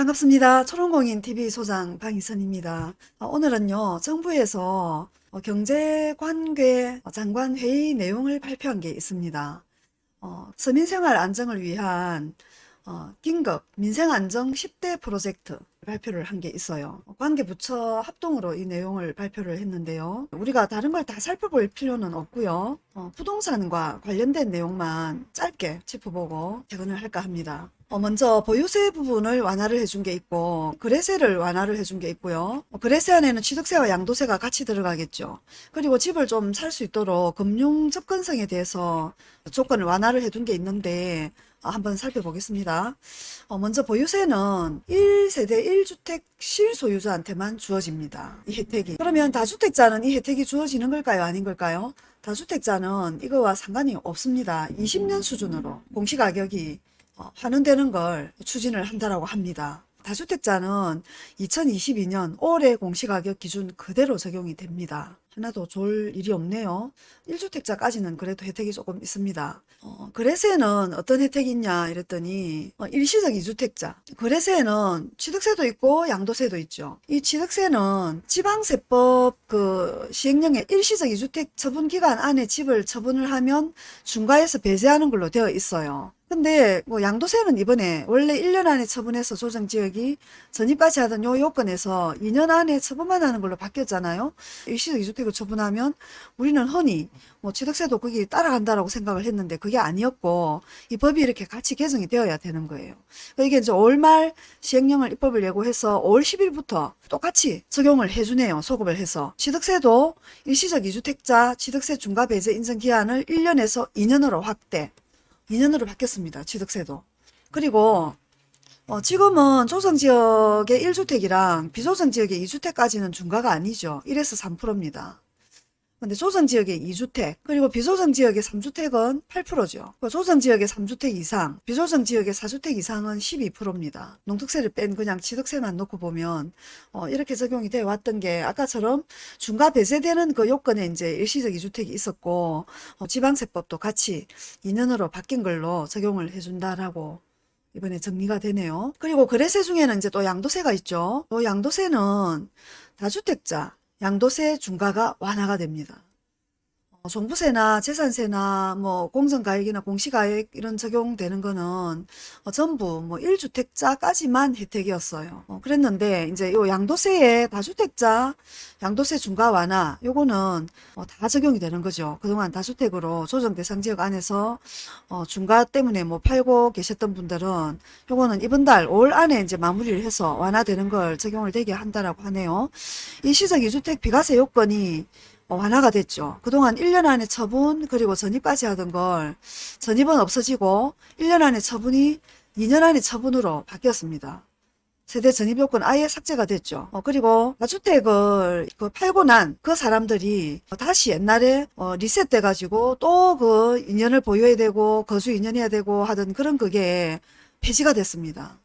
반갑습니다. 초롱공인 TV 소장 방희선입니다. 어, 오늘은요, 정부에서 어, 경제관계 장관 회의 내용을 발표한 게 있습니다. 어, 서민생활 안정을 위한 어, 긴급 민생안정 10대 프로젝트 발표를 한 게 있어요. 관계부처 합동으로 이 내용을 발표를 했는데요. 우리가 다른 걸 다 살펴볼 필요는 없고요. 어, 부동산과 관련된 내용만 짧게 짚어보고 퇴근을 할까 합니다. 어, 먼저 보유세 부분을 완화를 해준 게 있고 거래세를 완화를 해준 게 있고요. 어, 거래세 안에는 취득세와 양도세가 같이 들어가겠죠. 그리고 집을 좀 살 수 있도록 금융 접근성에 대해서 조건을 완화를 해둔 게 있는데 어, 한번 살펴보겠습니다. 어, 먼저 보유세는 1세대 1주택 실소유자한테만 주어집니다. 이 혜택이. 그러면 다주택자는 이 혜택이 주어지는 걸까요? 아닌 걸까요? 다주택자는 이거와 상관이 없습니다. 20년 수준으로 공시가격이 어, 환원되는 걸 추진을 한다라고 합니다. 다주택자는 2022년 올해 공시가격 기준 그대로 적용이 됩니다. 하나도 좋을 일이 없네요. 1주택자까지는 그래도 혜택이 조금 있습니다. 어, 거래세는 어떤 혜택이 있냐 이랬더니 어, 일시적 2주택자 거래세는 취득세도 있고 양도세도 있죠. 이 취득세는 지방세법 그 시행령에 일시적 2주택 처분 기간 안에 집을 처분을 하면 중과에서 배제하는 걸로 되어 있어요. 근데 뭐 양도세는 이번에 원래 1년 안에 처분해서 조정지역이 전입까지 하던 요 요건에서 2년 안에 처분만 하는 걸로 바뀌었잖아요. 일시적 2주택을 처분하면 우리는 흔히 뭐 취득세도 거기 따라간다라고 생각을 했는데 그게 아니었고 이 법이 이렇게 같이 개정이 되어야 되는 거예요. 그러니까 이게 이제 5월 말 시행령을 입법을 예고해서 5월 10일부터 똑같이 적용을 해주네요. 소급을 해서. 취득세도 일시적 2주택자 취득세 중과 배제 인정 기한을 1년에서 2년으로 확대. 2년으로 바뀌었습니다. 취득세도. 그리고 어, 지금은 조성지역의 1주택이랑 비조성지역의 2주택까지는 중과가 아니죠. 1에서 3%입니다. 근데 조성지역의 2주택 그리고 비조성지역의 3주택은 8%죠. 조성지역의 3주택 이상 비조성지역의 4주택 이상은 12%입니다. 농특세를 뺀 그냥 취득세만 놓고 보면 어, 이렇게 적용이 되어 왔던 게 아까처럼 중과 배제되는 그 요건에 이제 일시적 2주택이 있었고 어, 지방세법도 같이 2년으로 바뀐 걸로 적용을 해준다라고 이번에 정리가 되네요. 그리고 거래세 중에는 이제 또 양도세가 있죠. 또 양도세는 다주택자 양도세 중과가 완화가 됩니다. 어, 종부세나 재산세나 뭐 공정가액이나 공시가액 이런 적용되는 거는 어, 전부 뭐 1주택자까지만 혜택이었어요. 어, 그랬는데 이제 요 양도세에 다주택자 양도세 중과 완화 요거는 어, 다 적용이 되는 거죠. 그동안 다주택으로 조정 대상 지역 안에서 어, 중과 때문에 뭐 팔고 계셨던 분들은 요거는 이번 달 5월 안에 이제 마무리를 해서 완화되는 걸 적용을 되게 한다라고 하네요. 이 시적 2주택 비과세 요건이 어, 완화가 됐죠. 그동안 1년 안에 처분 그리고 전입까지 하던 걸 전입은 없어지고 1년 안에 처분이 2년 안에 처분으로 바뀌었습니다. 세대 전입 요건 아예 삭제가 됐죠. 어, 그리고 다주택을 그 팔고 난 그 사람들이 다시 옛날에 어, 리셋돼 가지고 또그 2년을 보유해야 되고 거주 2년 해야 되고 하던 그런 그게 폐지가 됐습니다.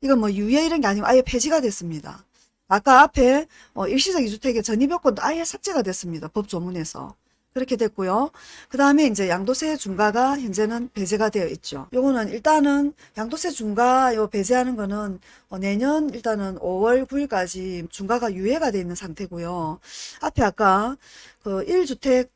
이건 뭐 유예 이런 게 아니고 아예 폐지가 됐습니다. 아까 앞에 어, 일시적 2주택의 전입요건도 아예 삭제가 됐습니다. 법조문에서. 그렇게 됐고요. 그 다음에 이제 양도세 중과가 현재는 배제가 되어 있죠. 요거는 일단은 양도세 중과 요 배제하는 거는 어, 내년 일단은 5월 9일까지 중과가 유예가 되어 있는 상태고요. 앞에 아까 그 1주택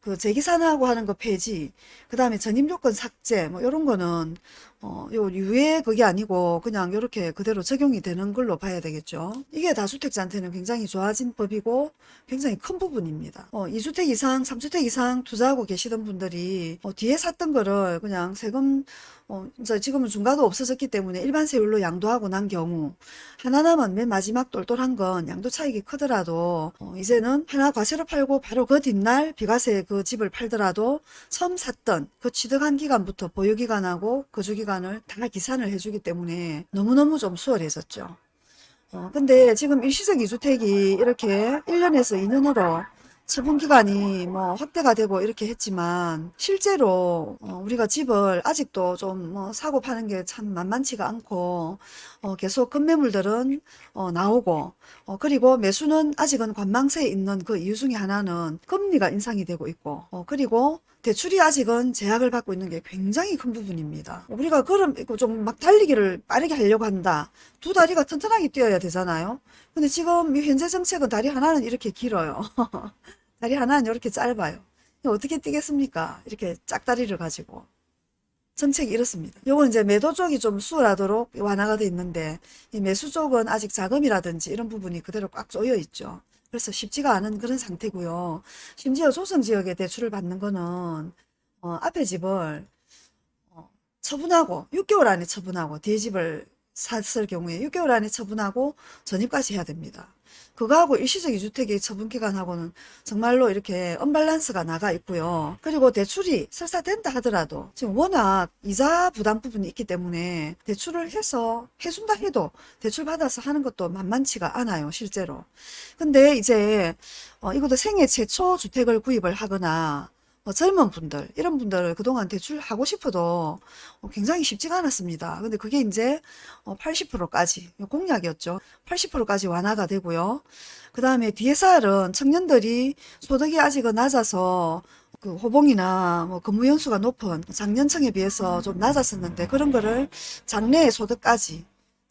그 재기산하고 하는 거 폐지, 그 다음에 전입요건 삭제, 뭐, 요런 거는, 어, 요 유예 그게 아니고 그냥 요렇게 그대로 적용이 되는 걸로 봐야 되겠죠. 이게 다주택자한테는 굉장히 좋아진 법이고 굉장히 큰 부분입니다. 어, 2주택 이상, 3주택 이상 투자하고 계시던 분들이 어, 뒤에 샀던 거를 그냥 세금 어, 지금은 중과도 없어졌기 때문에 일반 세율로 양도하고 난 경우 하나 남은 맨 마지막 똘똘한 건 양도 차익이 크더라도 어, 이제는 하나 과세로 팔고 바로 그 뒷날 비과세 그 집을 팔더라도 처음 샀던 그 취득한 기간부터 보유기간하고 거주기간 을 다 기산을 해주기 때문에 너무너무 좀 수월해졌죠. 어, 근데 지금 일시적 2주택이 이렇게 1년에서 2년으로 처분 기간이 뭐 확대가 되고 이렇게 했지만 실제로 어 우리가 집을 아직도 좀 뭐 사고 파는 게 참 만만치가 않고 어 계속 급매물들은 어 나오고 어 그리고 매수는 아직은 관망세에 있는 그 이유 중에 하나는 금리가 인상이 되고 있고 어 그리고 대출이 아직은 제약을 받고 있는 게 굉장히 큰 부분입니다. 우리가 걸음 좀막 달리기를 빠르게 하려고 한다. 두 다리가 튼튼하게 뛰어야 되잖아요. 근데 지금 이 현재 정책은 다리 하나는 이렇게 길어요. 다리 하나는 이렇게 짧아요. 어떻게 뛰겠습니까? 이렇게 짝다리를 가지고. 정책이 이렇습니다. 요건 이제 매도 쪽이 좀 수월하도록 완화가 돼 있는데 이 매수 쪽은 아직 자금이라든지 이런 부분이 그대로 꽉 조여 있죠. 그래서 쉽지가 않은 그런 상태고요. 심지어 조성 지역에 대출을 받는 거는 어, 앞에 집을 어, 처분하고 6개월 안에 처분하고 뒤에 집을 샀을 경우에 6개월 안에 처분하고 전입까지 해야 됩니다. 그거하고 일시적 이주택의 처분 기간하고는 정말로 이렇게 언밸런스가 나가 있고요. 그리고 대출이 설사 된다 하더라도 지금 워낙 이자 부담 부분이 있기 때문에 대출을 해서 해준다 해도 대출 받아서 하는 것도 만만치가 않아요. 실제로. 근데 이제 어, 이것도 생애 최초 주택을 구입을 하거나 뭐 젊은 분들 이런 분들 그동안 대출하고 싶어도 어, 굉장히 쉽지가 않았습니다. 근데 그게 이제 80%까지 공약이었죠. 80%까지 완화가 되고요. 그 다음에 DSR은 청년들이 소득이 아직은 낮아서 그 호봉이나 뭐 근무 연수가 높은 작년층에 비해서 좀 낮았었는데 그런 거를 장래의 소득까지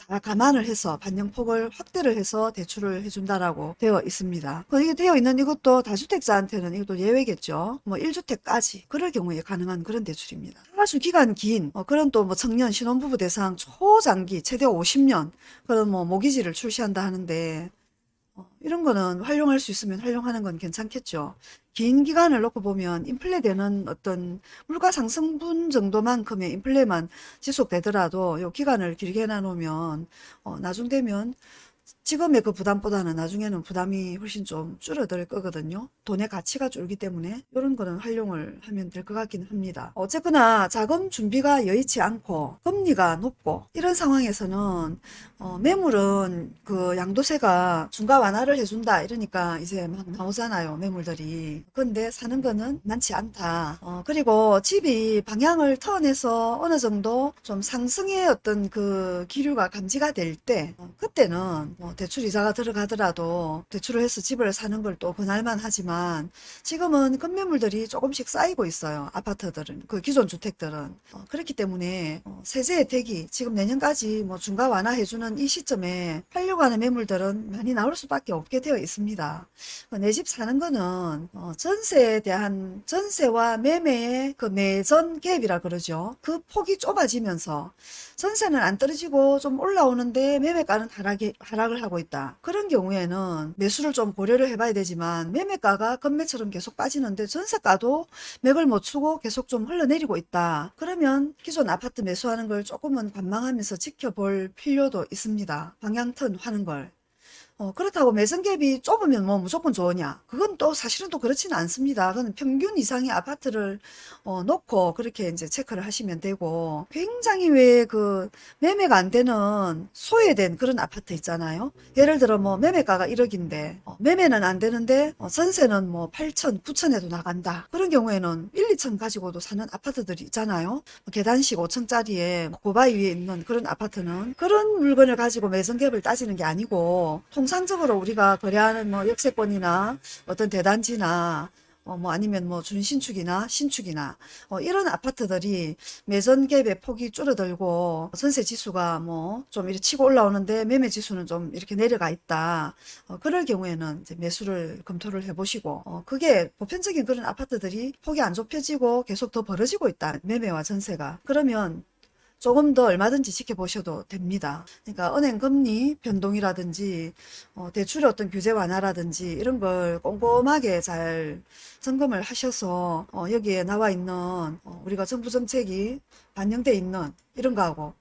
다 감안을 해서 반영폭을 확대를 해서 대출을 해준다라고 되어 있습니다. 그 이게 되어 있는 이것도 다주택자한테는 이것도 예외겠죠. 뭐 1주택까지 그럴 경우에 가능한 그런 대출입니다. 아주 기간 긴 어, 그런 또 뭐 청년 신혼부부 대상 초장기 최대 50년 그런 뭐 모기지를 출시한다 하는데 어, 이런 거는 활용할 수 있으면 활용하는 건 괜찮겠죠. 긴 기간을 놓고 보면 인플레 되는 어떤 물가 상승분 정도만큼의 인플레만 지속되더라도 요 기간을 길게 나누면 어, 나중 되면 지금의 그 부담보다는 나중에는 부담이 훨씬 좀 줄어들 거거든요. 돈의 가치가 줄기 때문에 이런 거는 활용을 하면 될 것 같긴 합니다. 어쨌거나 자금 준비가 여의치 않고 금리가 높고 이런 상황에서는 어, 매물은 그 양도세가 중과 완화를 해준다 이러니까 이제 막 나오잖아요 매물들이 근데 사는 거는 많지 않다 어, 그리고 집이 방향을 턴해서 어느 정도 좀 상승의 어떤 그 기류가 감지가 될때 어, 그때는 뭐 대출 이자가 들어가더라도 대출을 해서 집을 사는 걸또 그날만 하지만 지금은 급매물들이 조금씩 쌓이고 있어요 아파트들은 그 기존 주택들은 어, 그렇기 때문에 어, 세제 혜택이 지금 내년까지 뭐 중과 완화해주는 이 시점에 팔려고 하는 매물들은 많이 나올 수밖에 없게 되어 있습니다. 내집 사는 거는 어, 전세에 대한 전세와 매매의 그 매전 갭이라 그러죠. 그 폭이 좁아지면서 전세는 안 떨어지고 좀 올라오는데 매매가는 하락이, 하락을 하고 있다. 그런 경우에는 매수를 좀 고려를 해봐야 되지만 매매가가 건매처럼 계속 빠지는데 전세가도 맥을 못 추고 계속 좀 흘러내리고 있다. 그러면 기존 아파트 매수하는 걸 조금은 관망하면서 지켜볼 필요도 있습니다. 방향턴 하는 걸. 어, 그렇다고 매성갭이 좁으면 뭐 무조건 좋으냐? 그건 또 사실은 또 그렇지는 않습니다. 그건 평균 이상의 아파트를 어, 놓고 그렇게 이제 체크를 하시면 되고 굉장히 왜 그 매매가 안 되는 소외된 그런 아파트 있잖아요. 예를 들어 뭐 매매가가 1억인데 어, 매매는 안 되는데 어, 전세는 뭐 8천, 9천에도 나간다. 그런 경우에는 1, 2천 가지고도 사는 아파트들이 있잖아요. 뭐 계단식 5층짜리에 고바위 위에 있는 그런 아파트는 그런 물건을 가지고 매성갭을 따지는 게 아니고 통 상적으로 우리가 거래하는 뭐 역세권이나 어떤 대단지나 어, 뭐 아니면 뭐 준신축이나 신축이나 어, 이런 아파트들이 매전 갭의 폭이 줄어들고 전세 지수가 뭐 좀 이렇게 치고 올라오는데 매매 지수는 좀 이렇게 내려가 있다. 어, 그럴 경우에는 이제 매수를 검토를 해보시고 어, 그게 보편적인 그런 아파트들이 폭이 안 좁혀지고 계속 더 벌어지고 있다. 매매와 전세가 그러면 조금 더 얼마든지 지켜보셔도 됩니다. 그러니까 은행 금리 변동이라든지 어, 대출의 어떤 규제 완화라든지 이런 걸 꼼꼼하게 잘 점검을 하셔서 어, 여기에 나와 있는 어, 우리가 정부 정책이 반영돼 있는 이런 거하고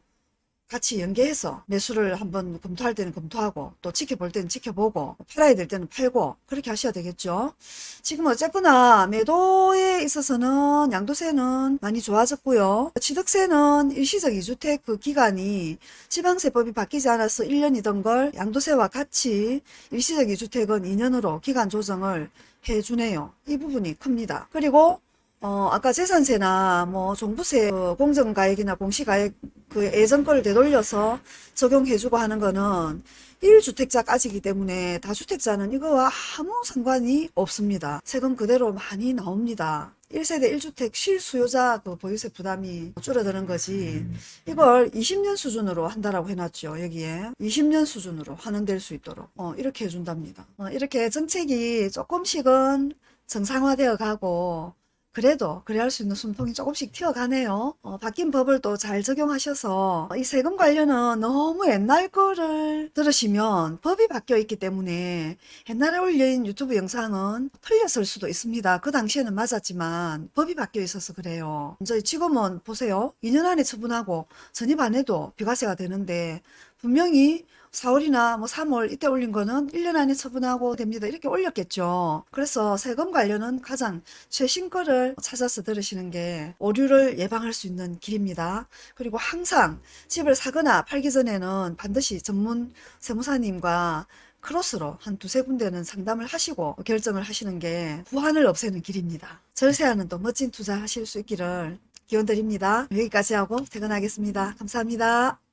같이 연계해서 매수를 한번 검토할 때는 검토하고 또 지켜볼 때는 지켜보고 팔아야 될 때는 팔고 그렇게 하셔야 되겠죠. 지금 어쨌거나 매도에 있어서는 양도세는 많이 좋아졌고요. 취득세는 일시적 2주택 그 기간이 지방세법이 바뀌지 않아서 1년이던 걸 양도세와 같이 일시적 2주택은 2년으로 기간 조정을 해주네요. 이 부분이 큽니다. 그리고 어, 아까 재산세나 뭐 종부세 그 공정가액이나 공시가액 그 예전 거를 되돌려서 적용해주고 하는 거는 1주택자까지기 때문에 다주택자는 이거와 아무 상관이 없습니다. 세금 그대로 많이 나옵니다. 1세대 1주택 실수요자 그 보유세 부담이 줄어드는 거지 이걸 20년 수준으로 한다라고 해놨죠 여기에 20년 수준으로 환원될 수 있도록 어, 이렇게 해준답니다 어, 이렇게 정책이 조금씩은 정상화되어 가고 그래도 그래야 할수 있는 숨통이 조금씩 튀어가네요. 어, 바뀐 법을 또 잘 적용하셔서 이 세금 관련은 너무 옛날 거를 들으시면 법이 바뀌어 있기 때문에 옛날에 올린 유튜브 영상은 틀렸을 수도 있습니다. 그 당시에는 맞았지만 법이 바뀌어 있어서 그래요. 이제 지금은 보세요. 2년 안에 처분하고 전입 안 해도 비과세가 되는데 분명히 4월이나 뭐 3월 이때 올린 거는 1년 안에 처분하고 됩니다. 이렇게 올렸겠죠. 그래서 세금 관련은 가장 최신 거를 찾아서 들으시는 게 오류를 예방할 수 있는 길입니다. 그리고 항상 집을 사거나 팔기 전에는 반드시 전문 세무사님과 크로스로 한 두세 군데는 상담을 하시고 결정을 하시는 게 후환을 없애는 길입니다. 절세하는 또 멋진 투자 하실 수 있기를 기원 드립니다. 여기까지 하고 퇴근하겠습니다. 감사합니다.